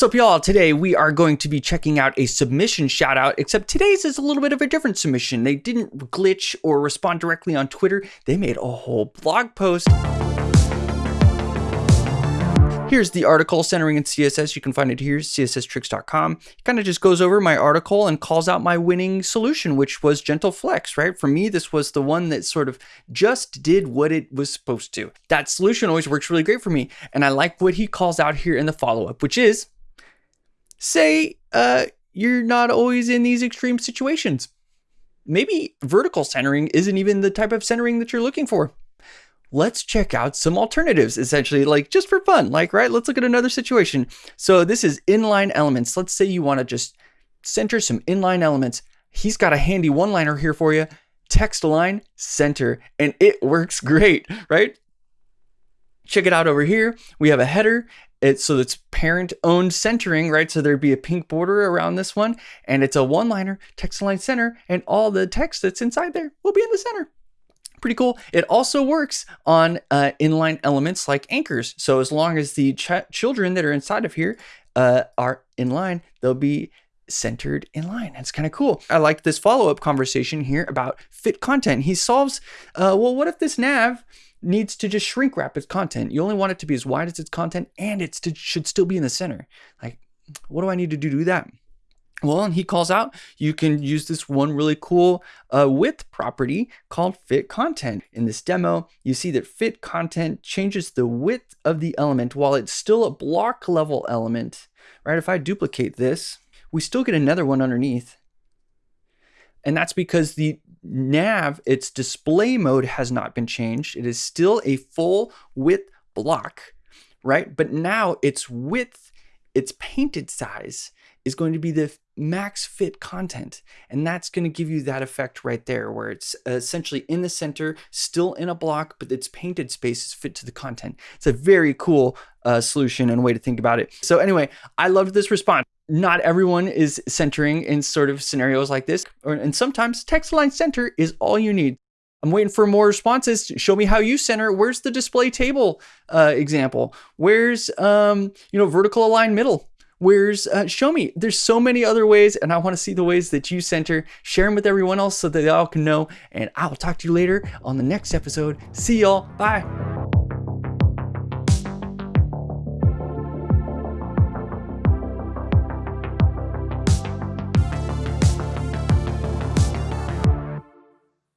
What's up, y'all? Today we are going to be checking out a submission shout out, except today's is a little bit of a different submission. They didn't glitch or respond directly on Twitter, they made a whole blog post. Here's the article centering in CSS. You can find it here, csstricks.com. It kind of just goes over my article and calls out my winning solution, which was Gentle Flex, right? For me, this was the one that sort of just did what it was supposed to. That solution always works really great for me. And I like what he calls out here in the follow up, which is say uh, you're not always in these extreme situations. Maybe vertical centering isn't even the type of centering that you're looking for. Let's check out some alternatives, essentially, like just for fun. Like, right, let's look at another situation. So this is inline elements. Let's say you want to just center some inline elements. He's got a handy one-liner here for you. Text align, center, and it works great, right? Check it out over here. We have a header it's so it's parent owned centering, right? So there'd be a pink border around this one, and it's a one liner text align center, and all the text that's inside there will be in the center. Pretty cool. It also works on uh, inline elements like anchors. So as long as the ch children that are inside of here uh, are in line, they'll be centered in line. It's kind of cool. I like this follow up conversation here about fit content. He solves, uh, well, what if this nav needs to just shrink wrap its content. You only want it to be as wide as its content and it should still be in the center. Like, what do I need to do to do that? Well, and he calls out, you can use this one really cool uh, width property called fit content. In this demo, you see that fit content changes the width of the element while it's still a block level element, right? If I duplicate this, we still get another one underneath. And that's because the nav, its display mode has not been changed. It is still a full width block, right? But now its width, its painted size is going to be the max fit content. And that's going to give you that effect right there where it's essentially in the center, still in a block, but its painted space is fit to the content. It's a very cool uh, solution and way to think about it. So anyway, I loved this response not everyone is centering in sort of scenarios like this. And sometimes text align center is all you need. I'm waiting for more responses. Show me how you center. Where's the display table uh, example? Where's, um, you know, vertical align middle? Where's, uh, show me. There's so many other ways, and I want to see the ways that you center. Share them with everyone else so that they all can know. And I will talk to you later on the next episode. See y'all. Bye.